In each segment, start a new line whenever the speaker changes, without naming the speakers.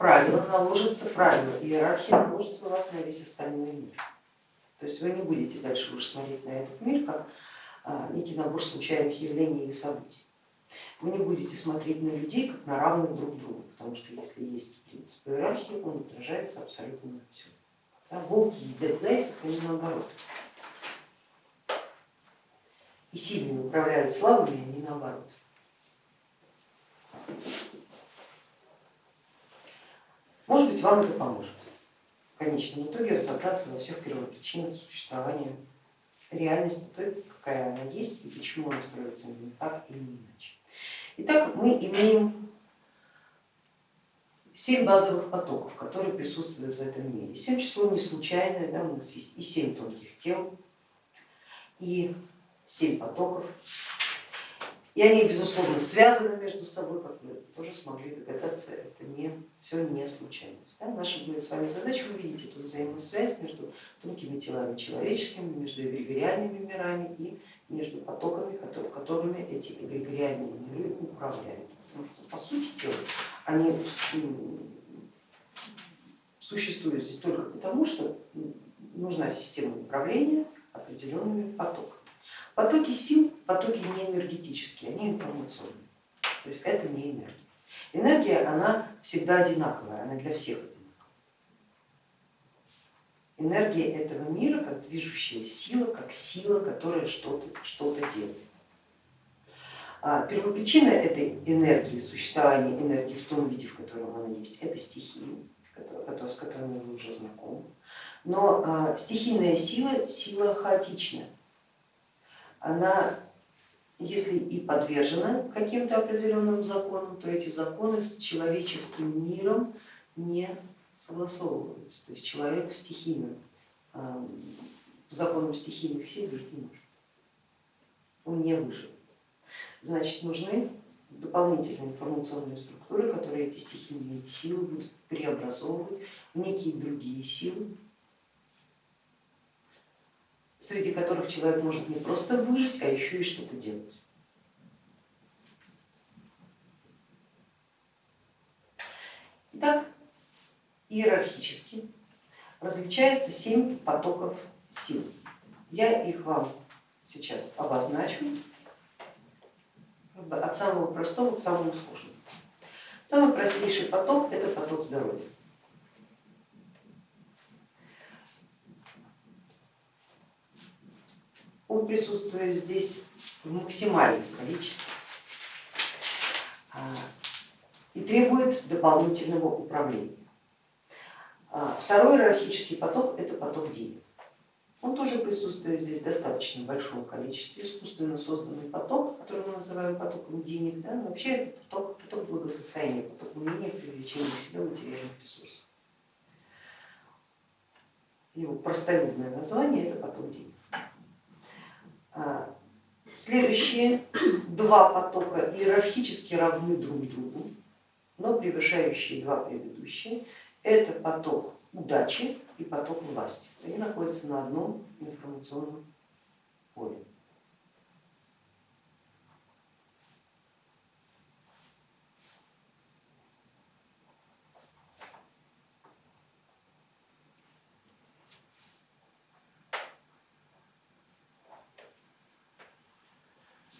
правила наложится, правила иерархия наложится у вас на весь остальной мир. То есть вы не будете дальше уже смотреть на этот мир как а, некий набор случайных явлений и событий. Вы не будете смотреть на людей как на равных друг другу, потому что если есть принцип иерархии, он отражается абсолютно на все. Да, волки едят зайцев, а не наоборот. И сильными управляют слабыми, а не наоборот. Может быть, вам это поможет в конечном итоге разобраться во всех первопричинах существования реальности той, какая она есть и почему она строится именно так или иначе. Итак, мы имеем семь базовых потоков, которые присутствуют в этом мире. Семь число не случайное, да, у нас есть и семь тонких тел, и семь потоков, и они, безусловно, связаны между собой, как вы тоже смогли догадаться, это не, все не случайность. Да? Наша будет с вами задача увидеть эту взаимосвязь между тонкими телами человеческими, между эгрегориальными мирами и между потоками, которыми эти эгрегориальные миры управляют. Потому что, по сути дела, они существуют здесь только потому, что нужна система управления определенными потоками. Потоки сил, потоки не энергетические, они информационные, то есть это не энергия. Энергия, она всегда одинаковая, она для всех одинаковая. Энергия этого мира как движущая сила, как сила, которая что-то что, -то, делает. А первопричина этой энергии, существования энергии в том виде, в котором она есть, это стихии, с которыми вы уже знакомы. Но а, стихийная сила, сила хаотичная она, если и подвержена каким-то определенным законам, то эти законы с человеческим миром не согласовываются. То есть человек стихийным, законом стихийных сил жить не может. Он не выживет. Значит, нужны дополнительные информационные структуры, которые эти стихийные силы будут преобразовывать в некие другие силы, среди которых человек может не просто выжить, а еще и что-то делать. Итак, иерархически различается семь потоков сил. Я их вам сейчас обозначу от самого простого к самому сложному. Самый простейший поток это поток здоровья. Он присутствует здесь в максимальном количестве а, и требует дополнительного управления. А, второй иерархический поток это поток денег. Он тоже присутствует здесь в достаточно большом количестве, искусственно созданный поток, который мы называем потоком денег, да, но вообще это поток, поток благосостояния, поток умения привлечения к себе материальных ресурсов. Его простолюбное название это поток денег. А, следующие два потока иерархически равны друг другу, но превышающие два предыдущие. Это поток удачи и поток власти. Они находятся на одном информационном поле.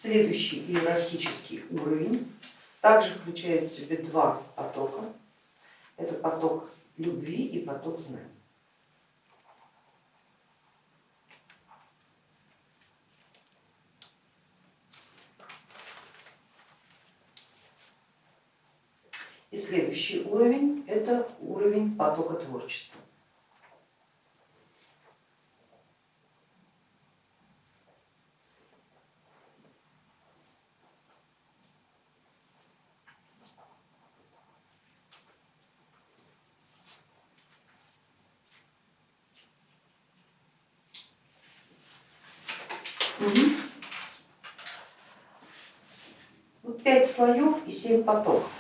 Следующий иерархический уровень также включает в себе два потока. Это поток любви и поток знаний. И следующий уровень это уровень потока творчества. Вот пять слоев и семь потоков.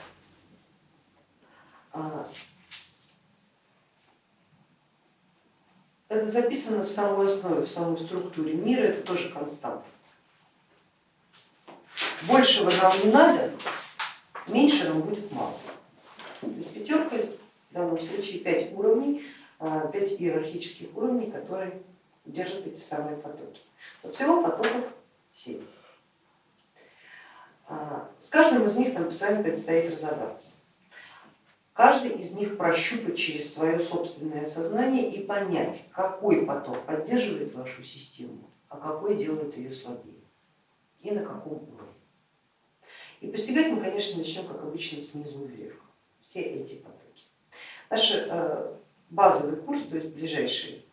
А, это записано в самой основе, в самой структуре мира, это тоже константа. Большего нам не надо, меньше нам будет мало. То есть пятерка В данном случае пять уровней, а, пять иерархических уровней, которые держат эти самые потоки. Но всего потоков семь. А, с каждым из них нам с вами предстоит разобраться. Каждый из них прощупать через свое собственное сознание и понять, какой поток поддерживает вашу систему, а какой делает ее слабее и на каком уровне. И постигать мы, конечно, начнем, как обычно, снизу вверх, все эти потоки. Наш э, базовый курс, то есть ближайший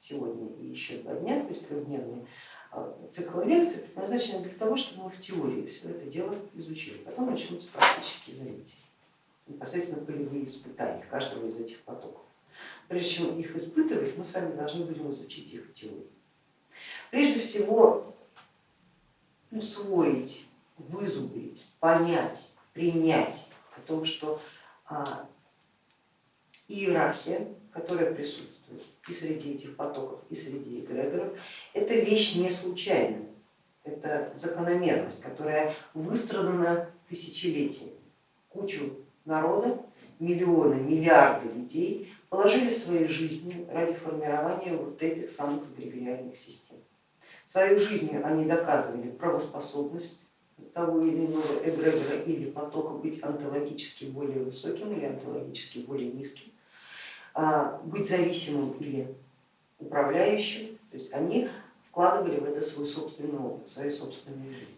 сегодня и еще два дня, то есть трехдневный э, цикл лекций, предназначен для того, чтобы мы в теории все это дело изучили. Потом начнутся практические занятия, непосредственно полевые испытания каждого из этих потоков. Прежде чем их испытывать, мы с вами должны будем изучить их в теории. Прежде всего усвоить вызубрить, понять, принять о том, что а, иерархия, которая присутствует и среди этих потоков, и среди эгрегоров, это вещь не случайная, это закономерность, которая выстрадана тысячелетиями. Кучу народа, миллионы, миллиарды людей положили свои жизни ради формирования вот этих самых эгрегориальных систем. Свою жизнью они доказывали правоспособность того или иного эгрегора или потока быть онтологически более высоким или онтологически более низким, быть зависимым или управляющим, то есть они вкладывали в это свой собственный опыт, свои собственные жизни.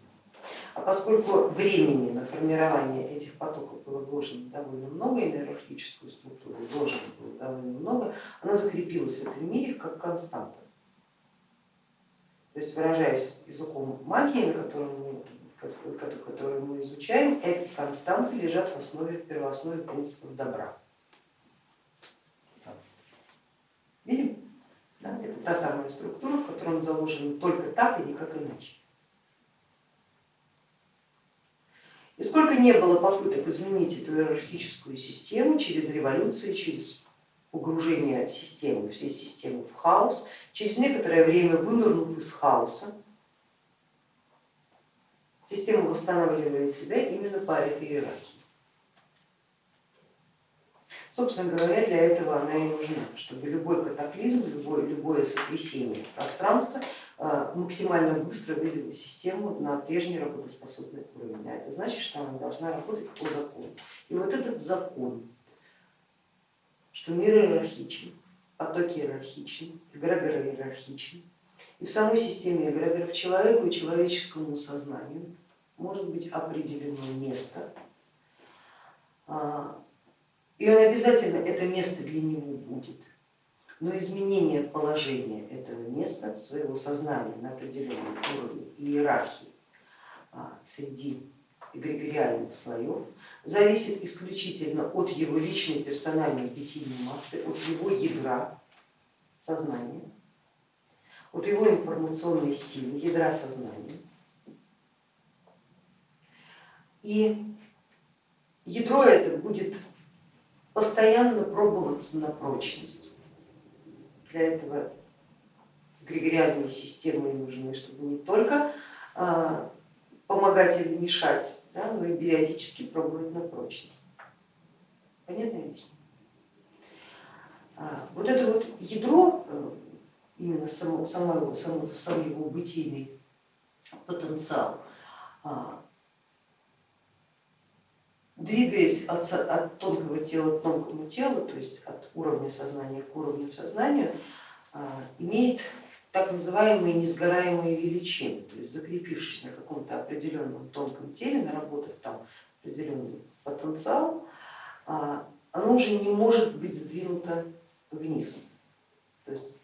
А поскольку времени на формирование этих потоков было вложено довольно много, и на иерархическую структуру вложено было довольно много, она закрепилась в этом мире как константа. То есть выражаясь языком магии, которую мы изучаем, эти константы лежат в основе, в принципов добра. Видим? Да? Это та самая структура, в которой он заложен только так и никак иначе. И сколько не было попыток изменить эту иерархическую систему через революции, через погружение системы, всей системы в хаос, через некоторое время вынырнув из хаоса, Система восстанавливает себя именно по этой иерархии. Собственно говоря, для этого она и нужна, чтобы любой катаклизм, любое, любое сотрясение пространства а, максимально быстро вывело систему на прежний работоспособный уровень. А это значит, что она должна работать по закону. И вот этот закон, что мир иерархичен, потоки иерархичны, эгрегоры иерархичны, и в самой системе эгрегоров человеку и человеческому сознанию может быть определено место, а, и он обязательно это место для него будет. Но изменение положения этого места, своего сознания на определенном уровне иерархии а, среди эгрегориальных слоев зависит исключительно от его личной персональной бытийной массы, от его ядра сознания, от его информационной силы, ядра сознания и ядро это будет постоянно пробоваться на прочность. Для этого эгрегориальные системы нужны, чтобы не только а, помогать или мешать, да, но и периодически пробовать на прочность. Понятно объясню? А, вот это вот ядро, э, именно само, само, само, сам его бытийный потенциал, а, двигаясь от, от тонкого тела к тонкому телу, то есть от уровня сознания к уровню сознания, а, имеет так называемые несгораемые величины, то есть закрепившись на каком-то определенном тонком теле, наработав там определенный потенциал, а, оно уже не может быть сдвинуто вниз. То есть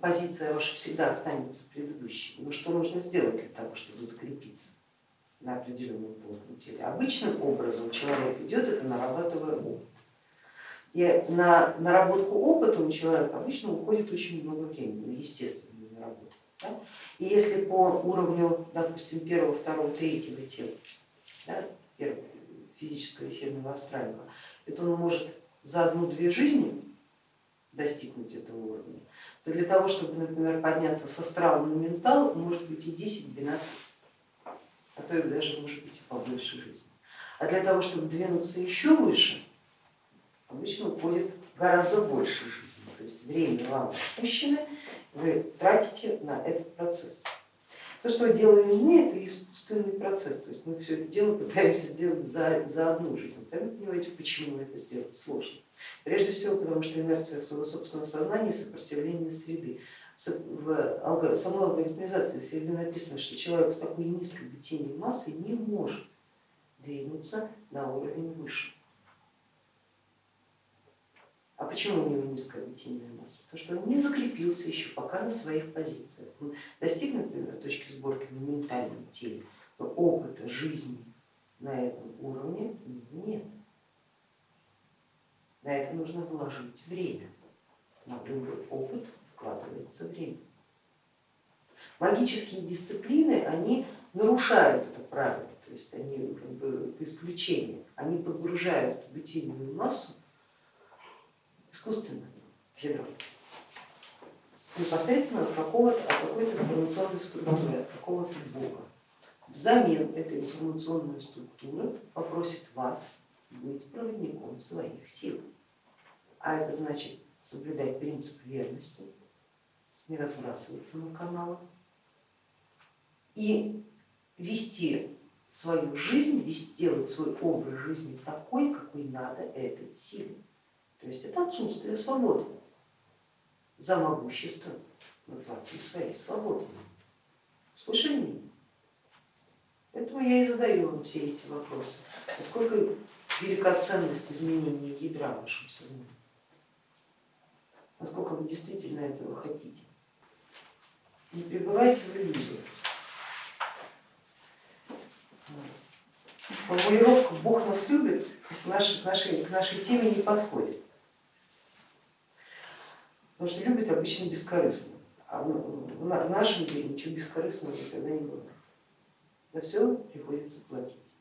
позиция ваша всегда останется предыдущей. Но что нужно сделать для того, чтобы закрепиться? На определенном тонком теле. Обычным образом человек идет, это нарабатывая опыт. И на наработку опыта у человека обычно уходит очень много времени, на естественную наработку. Да? И если по уровню, допустим, первого, второго, третьего тела, да, физического, эфирного, астрального, это он может за одну-две жизни достигнуть этого уровня, то для того, чтобы, например, подняться с астрала на ментал, может быть и 10-12 то и даже может быть и побольше жизни. А для того, чтобы двинуться еще выше, обычно уходит гораздо больше жизни. То есть время вам отпущено, вы тратите на этот процесс. То, что делаем мы, это искусственный процесс, то есть мы все это дело пытаемся сделать за, за одну жизнь. Сами понимаете, почему это сделать сложно. Прежде всего, потому что инерция своего собственного сознания и сопротивление среды. В самой алгоритмизации среды написано, что человек с такой низкой бытийной массой не может двинуться на уровень выше. А почему у него низкая бытийная масса? Потому что он не закрепился еще пока на своих позициях. Он достиг, например, точки сборки на ментальном теле, но опыта жизни на этом уровне нет. На это нужно вложить время. На любой опыт вкладывается время. Магические дисциплины, они нарушают это правило, то есть они как бы, это исключение, они подгружают бытийную массу искусственно ядро, непосредственно от какого-то какой-то информационной структуры, от какого-то бога. Взамен этой информационной структуры попросит вас быть проводником своих сил. А это значит соблюдать принцип верности, не разбрасываться на каналы и вести свою жизнь, делать свой образ жизни такой, какой надо этой силе. То есть это отсутствие свободы. За могущество мы платим своей свободой. Слышали меня? Поэтому я и задаю вам все эти вопросы. Насколько велика ценность изменения ядра в вашем сознании? Насколько вы действительно этого хотите? Не пребывайте в иллюзиях. Формулировка Бог нас любит к нашей, к нашей, к нашей теме не подходит. Потому что любит обычно бескорыстно, а в нашем деле ничего бескорыстного никогда не было. За все приходится платить.